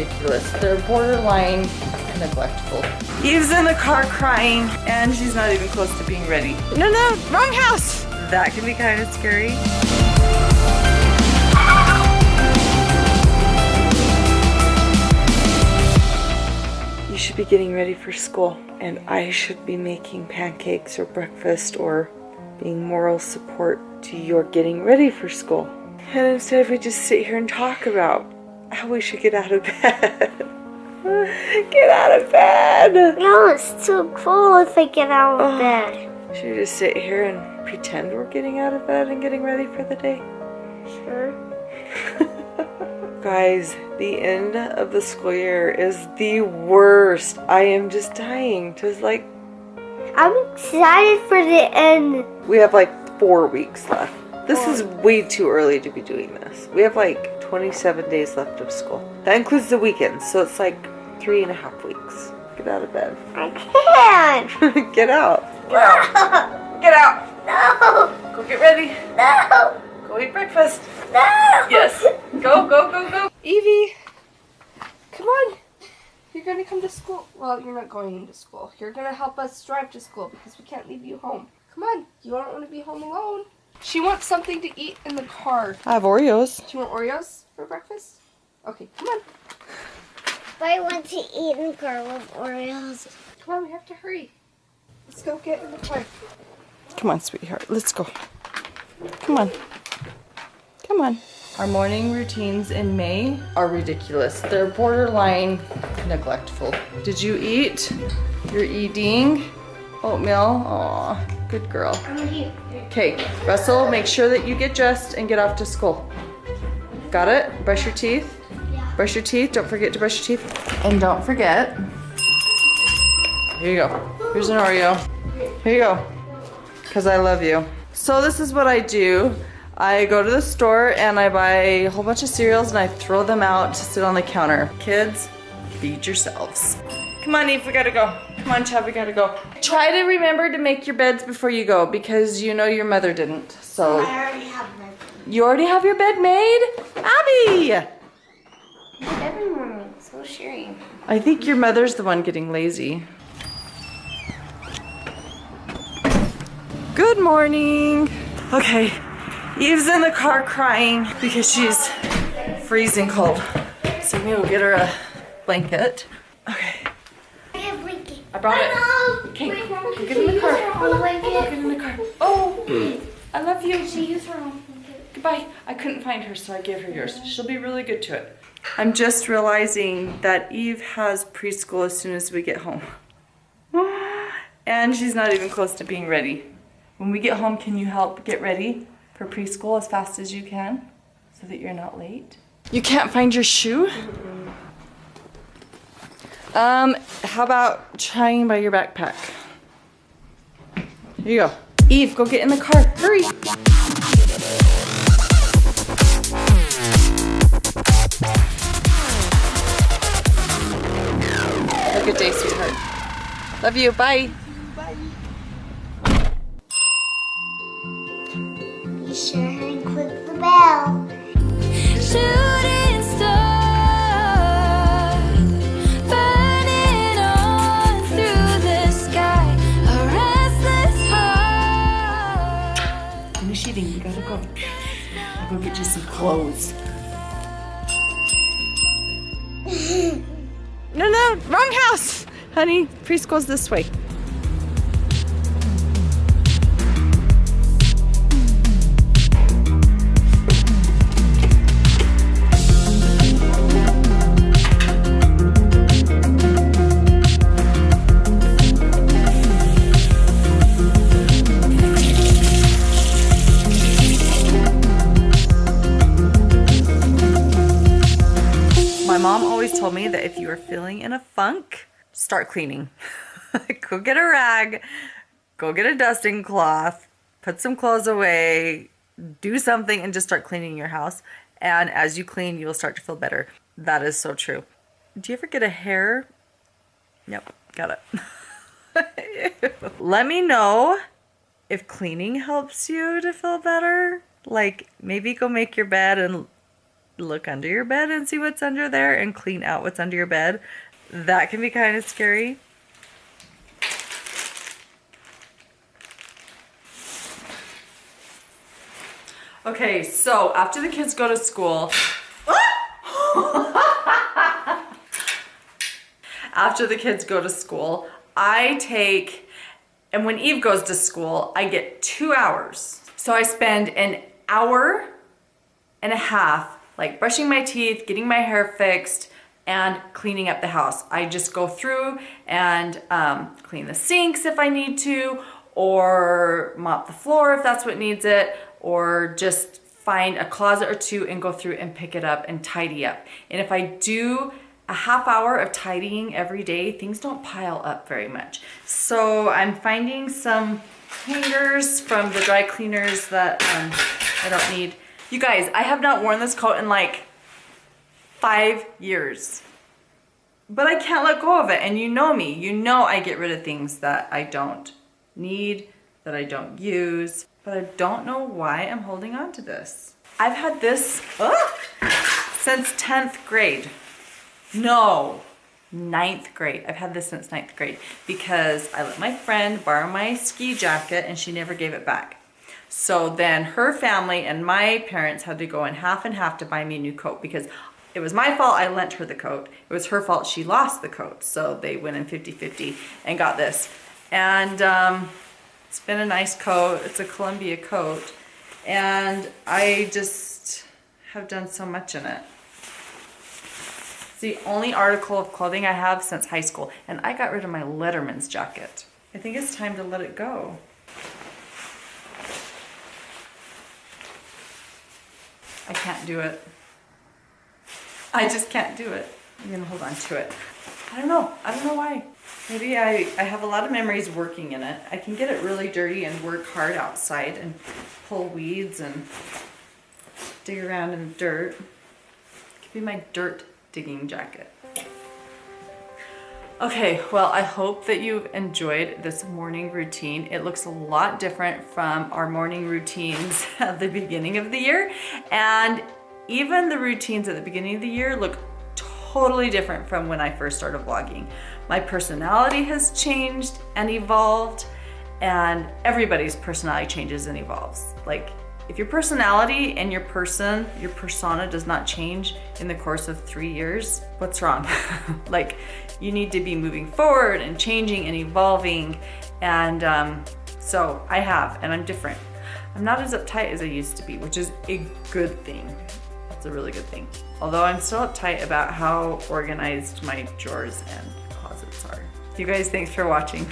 ridiculous. They're borderline neglectful. Eve's in the car crying and she's not even close to being ready. No, no, wrong house! That can be kind of scary. You should be getting ready for school and I should be making pancakes or breakfast or being moral support to your getting ready for school. And instead we just sit here and talk about how we should get out of bed. get out of bed! No, it's too cool if I get out of Oh. bed. Should we just sit here and pretend we're getting out of bed and getting ready for the day? Sure. Guys, the end of the school year is the worst. I am just dying to like, I'm excited for the end. we have like four weeks left. This is way too early to be doing this. We have like 27 days left of school. That includes the weekends, so it's like three and a half weeks. Get out of bed. I can't. get out. No. Get out. No. Go get ready. No. Go eat breakfast. No. Yes. Go, go, go, go. Evie, come on. You're gonna come to school. Well, you're not going to school. You're gonna help us drive to school because we can't leave you home. Come on. You don't want to be home alone. She wants something to eat in the car. I have Oreos. Do you want Oreos for breakfast? Okay, come on. I want to eat in the car with Oreos. Come on, we have to hurry. Let's go get in the car. Come on, sweetheart. Let's go. Come on. Come on. Our morning routines in May are ridiculous. They're borderline neglectful. Did you eat? You're eating oatmeal. Aw, good girl. I'm gonna eat. Okay, Russell, make sure that you get dressed and get off to school. Got it? Brush your teeth. Yeah. Brush your teeth. Don't forget to brush your teeth. And don't forget. Here you go. Here's an Oreo. Here you go. Because I love you. So this is what I do. I go to the store and I buy a whole bunch of cereals and I throw them out to sit on the counter. Kids, feed yourselves. Come on, Eve, we gotta go. Come on, Chad, we gotta go. Try to remember to make your beds before you go because you know your mother didn't. So I already have my you already have your bed made? Abby! morning. So sharing. I think your mother's the one getting lazy. Good morning. Okay, Eve's in the car crying because she's freezing cold. So I'm gonna get her a blanket. Okay, I have blanket. I brought it. Okay, wait, Mom, get in the car. Get in the car. Oh, hmm. I love you. She use her own blanket. Goodbye. I couldn't find her, so I gave her yours. She'll be really good to it. I'm just realizing that Eve has preschool as soon as we get home. And she's not even close to being ready. When we get home, can you help get ready for preschool as fast as you can so that you're not late? You can't find your shoe? Um, how about trying by your backpack? Here you go. Eve, go get in the car. Hurry. Have a good day, sweetheart. Love you. Bye. Be sure and click the bell. Heart. We gotta go. I'll go get you some clothes. no, no, wrong house. Honey, preschool's this way. Mom always told me that if you are feeling in a funk, start cleaning. go get a rag, go get a dusting cloth, put some clothes away, do something, and just start cleaning your house. And as you clean, you will start to feel better. That is so true. Do you ever get a hair? Yep, got it. Let me know if cleaning helps you to feel better. Like maybe go make your bed and look under your bed and see what's under there and clean out what's under your bed. That can be kind of scary. Okay, so after the kids go to school, after the kids go to school, I take, and when Eve goes to school, I get two hours. So I spend an hour and a half like brushing my teeth, getting my hair fixed, and cleaning up the house. I just go through and um, clean the sinks if I need to, or mop the floor if that's what needs it, or just find a closet or two and go through and pick it up and tidy up. And if I do a half hour of tidying every day, things don't pile up very much. So I'm finding some hangers from the dry cleaners that um, I don't need. You guys, I have not worn this coat in like five years. But I can't let go of it. And you know me. You know I get rid of things that I don't need, that I don't use. But I don't know why I'm holding on to this. I've had this ugh, since 10th grade. No, ninth grade. I've had this since ninth grade because I let my friend borrow my ski jacket and she never gave it back. So then her family and my parents had to go in half and half to buy me a new coat because it was my fault I lent her the coat. It was her fault she lost the coat. So they went in 50-50 and got this. And um, it's been a nice coat. It's a Columbia coat. And I just have done so much in it. It's the only article of clothing I have since high school. And I got rid of my Letterman's jacket. I think it's time to let it go. I can't do it. I just can't do it. I'm gonna hold on to it. I don't know. I don't know why. Maybe I, I have a lot of memories working in it. I can get it really dirty and work hard outside and pull weeds and dig around in the dirt. It could be my dirt digging jacket. Okay, well, I hope that you've enjoyed this morning routine. It looks a lot different from our morning routines at the beginning of the year. And even the routines at the beginning of the year look totally different from when I first started vlogging. My personality has changed and evolved and everybody's personality changes and evolves. Like if your personality and your person, your persona does not change in the course of three years, what's wrong? like you need to be moving forward and changing and evolving. And um, so I have, and I'm different. I'm not as uptight as I used to be, which is a good thing. It's a really good thing. Although I'm still uptight about how organized my drawers and closets are. You guys, thanks for watching.